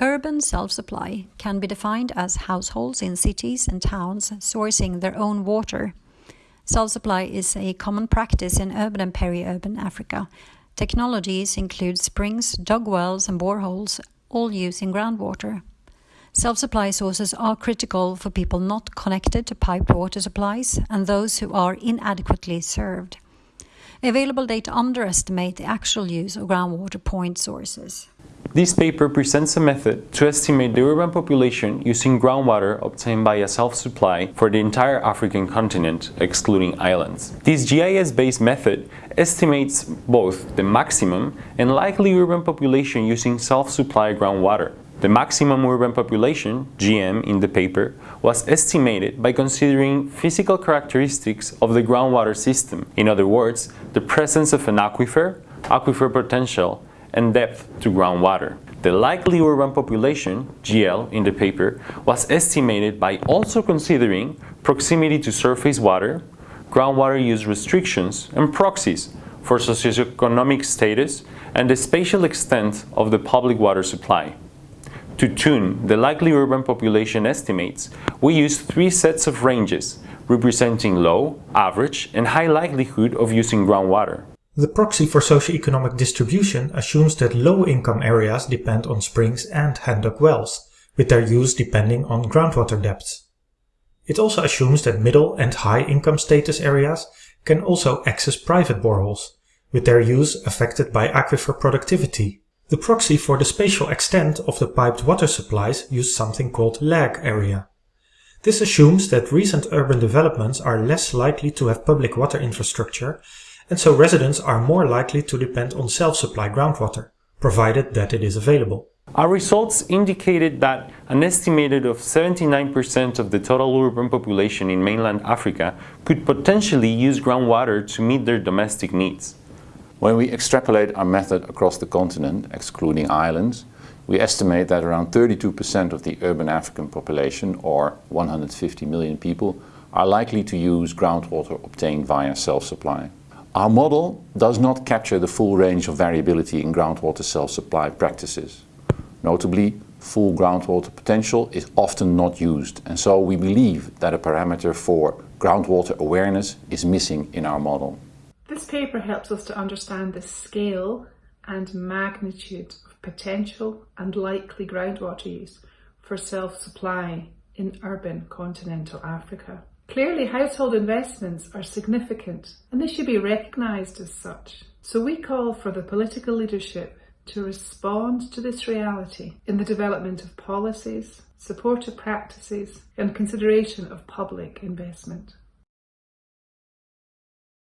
Urban self-supply can be defined as households in cities and towns sourcing their own water. Self-supply is a common practice in urban and peri-urban Africa. Technologies include springs, dug wells and boreholes, all using groundwater. Self-supply sources are critical for people not connected to piped water supplies and those who are inadequately served. Available data underestimate the actual use of groundwater point sources. This paper presents a method to estimate the urban population using groundwater obtained by a self-supply for the entire African continent, excluding islands. This GIS-based method estimates both the maximum and likely urban population using self-supply groundwater. The maximum urban population, GM, in the paper was estimated by considering physical characteristics of the groundwater system. In other words, the presence of an aquifer, aquifer potential, and depth to groundwater. The likely urban population, GL, in the paper was estimated by also considering proximity to surface water, groundwater use restrictions, and proxies for socioeconomic status and the spatial extent of the public water supply. To tune the likely urban population estimates, we use three sets of ranges representing low, average, and high likelihood of using groundwater. The proxy for socioeconomic distribution assumes that low-income areas depend on springs and hand-dug wells, with their use depending on groundwater depths. It also assumes that middle and high-income status areas can also access private boreholes, with their use affected by aquifer productivity. The proxy for the spatial extent of the piped water supplies used something called lag area. This assumes that recent urban developments are less likely to have public water infrastructure and so residents are more likely to depend on self-supply groundwater, provided that it is available. Our results indicated that an estimated of 79% of the total urban population in mainland Africa could potentially use groundwater to meet their domestic needs. When we extrapolate our method across the continent, excluding islands, we estimate that around 32% of the urban African population, or 150 million people, are likely to use groundwater obtained via self-supply. Our model does not capture the full range of variability in groundwater self-supply practices. Notably, full groundwater potential is often not used and so we believe that a parameter for groundwater awareness is missing in our model. This paper helps us to understand the scale and magnitude of potential and likely groundwater use for self-supply in urban continental Africa. Clearly, household investments are significant and they should be recognised as such. So we call for the political leadership to respond to this reality in the development of policies, supportive practices and consideration of public investment.